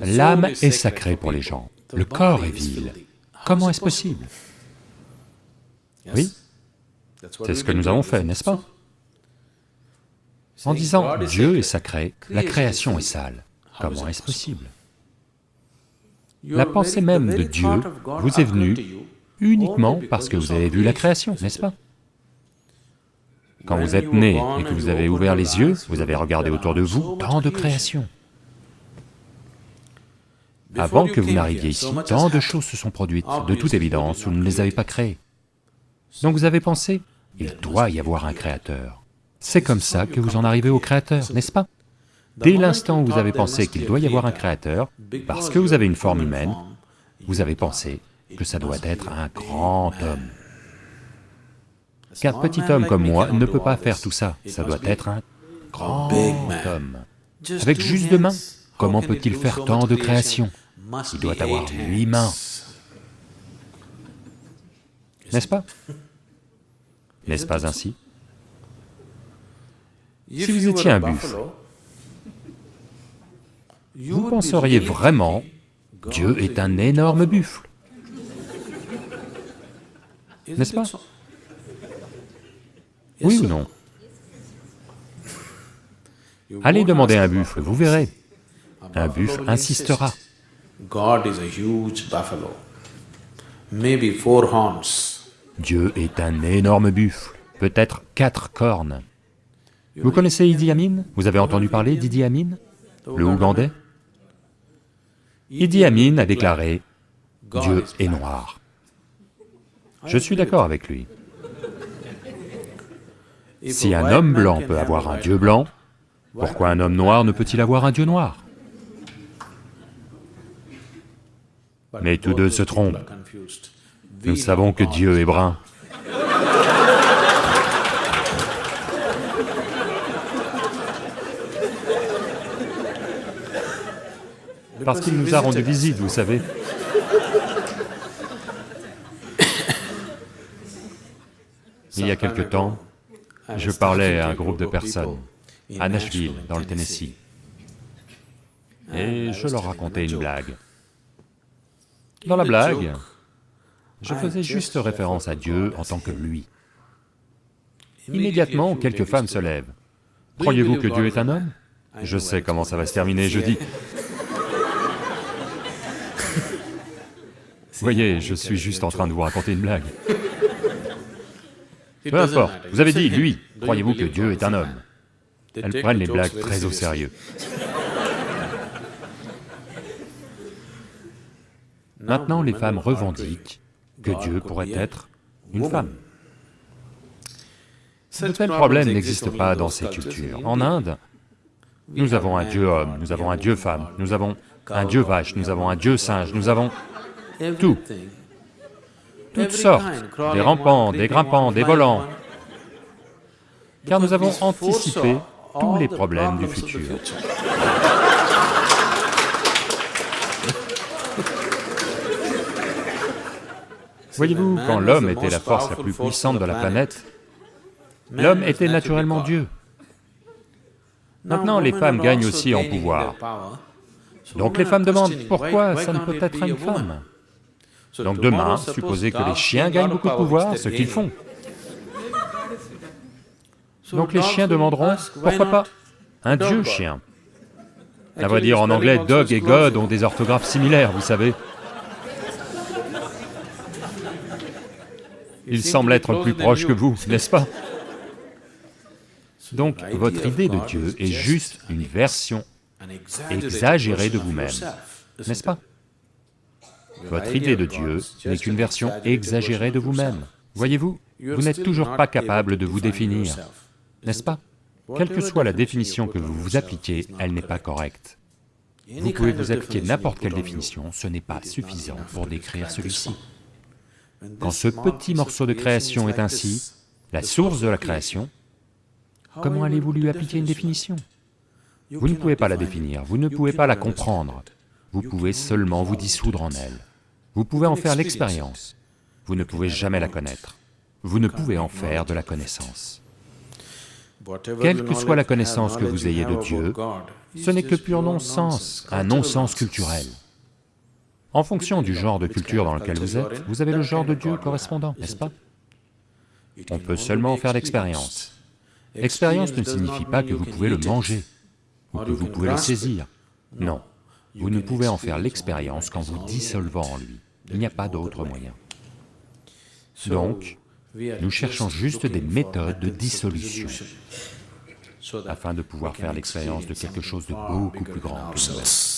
L'âme est sacrée pour les gens, le corps est vil. Comment est-ce possible. Oui, c'est ce que nous avons fait, n'est-ce pas? En disant Dieu est sacré, la création est sale. Comment est-ce possible? La pensée même de Dieu vous est venue uniquement parce que vous avez vu la création, n'est-ce pas? Quand vous êtes né et que vous avez ouvert les yeux, vous avez regardé autour de vous tant de créations. Avant que vous n'arriviez ici, tant de choses se sont produites, de toute évidence, vous ne les avez pas créées. Donc vous avez pensé, il doit y avoir un créateur. C'est comme ça que vous en arrivez au créateur, n'est-ce pas Dès l'instant où vous avez pensé qu'il doit y avoir un créateur, parce que vous avez une forme humaine, vous avez pensé que ça doit être un grand homme. Qu'un petit homme comme moi ne peut pas faire tout ça, ça doit être un grand homme. Avec juste deux mains, comment peut-il faire tant de créations Il doit avoir huit mains. N'est-ce pas? N'est-ce pas ainsi? Si vous étiez un buffle, vous penseriez vraiment, Dieu est un énorme buffle. N'est-ce pas? Oui ou non? Allez demander un buffle, vous verrez. Un buffle insistera. Dieu est un énorme buffle, peut-être quatre cornes. Vous connaissez Idi Amin? Vous avez entendu parler d'Idi Amin? Le Ougandais? Idi Amin a déclaré, Dieu est noir. Je suis d'accord avec lui. Si un homme blanc peut avoir un Dieu blanc, pourquoi un homme noir ne peut-il avoir un Dieu noir? Mais tous deux se trompent. Nous savons que Dieu est brun. Parce qu'il nous a rendu visite, vous savez. Il y a quelque temps, je parlais à un groupe de personnes, à Nashville, dans le Tennessee, et je leur racontais une blague. Dans la blague, je faisais juste référence à Dieu en tant que lui. Immédiatement, quelques femmes se lèvent. Croyez-vous que Dieu est un homme Je sais comment ça va se terminer, je dis. Voyez, je suis juste en train de vous raconter une blague. Peu importe, vous avez dit, lui, croyez-vous que Dieu est un homme? Elles prennent les blagues très au sérieux. Maintenant, les femmes revendiquent que Dieu pourrait être une femme. De tels problèmes n'existent pas dans ces cultures. En Inde, nous avons un dieu homme, nous avons un dieu femme, nous avons un dieu vache, nous avons un dieu singe, nous avons tout. Toutes sortes, des rampants, des grimpants, des volants, car nous avons anticipé tous les problèmes du futur. Voyez-vous, quand l'homme était la force la plus puissante de la planète, l'homme était naturellement Dieu. Maintenant, les femmes gagnent aussi en pouvoir. Donc les femmes demandent, pourquoi ça ne peut être une femme Donc demain, supposez que les chiens gagnent beaucoup de pouvoir, ce qu'ils font. Donc les chiens demanderont, pourquoi pas un dieu chien À vrai dire, en anglais, dog et god ont des orthographes similaires, vous savez. Il semble être plus proche que vous, n'est-ce pas? Donc, votre idée de Dieu est juste une version exagérée de vous-même, n'est-ce pas? Votre idée de Dieu n'est qu'une version exagérée de vous-même. Voyez-vous, vous n'êtes toujours pas capable de vous définir, n'est-ce pas? Quelle que soit la définition que vous vous appliquez, elle n'est pas correcte. Vous pouvez vous appliquer n'importe quelle définition, ce n'est pas suffisant pour décrire celui-ci. Quand ce petit morceau de création est ainsi, la source de la création, comment allez-vous lui appliquer une définition? Vous ne pouvez pas la définir, vous ne pouvez pas la comprendre, vous pouvez seulement vous dissoudre en elle. Vous pouvez en faire l'expérience, vous ne pouvez jamais la connaître, vous ne pouvez en faire de la connaissance. quelle que soit la connaissance que vous ayez de Dieu, ce n'est que pur non-sens, un non-sens culturel. En fonction du genre de culture dans lequel vous êtes, vous avez le genre de Dieu correspondant, n'est-ce pas? On peut seulement faire l'expérience. L'expérience ne signifie pas que vous pouvez le manger, ou que vous pouvez le saisir. Non, vous ne pouvez en faire l'expérience qu'en vous dissolvant en lui. Il n'y a pas d'autre moyen. Donc, nous cherchons juste des méthodes de dissolution afin de pouvoir faire l'expérience de quelque chose de beaucoup plus grand que nous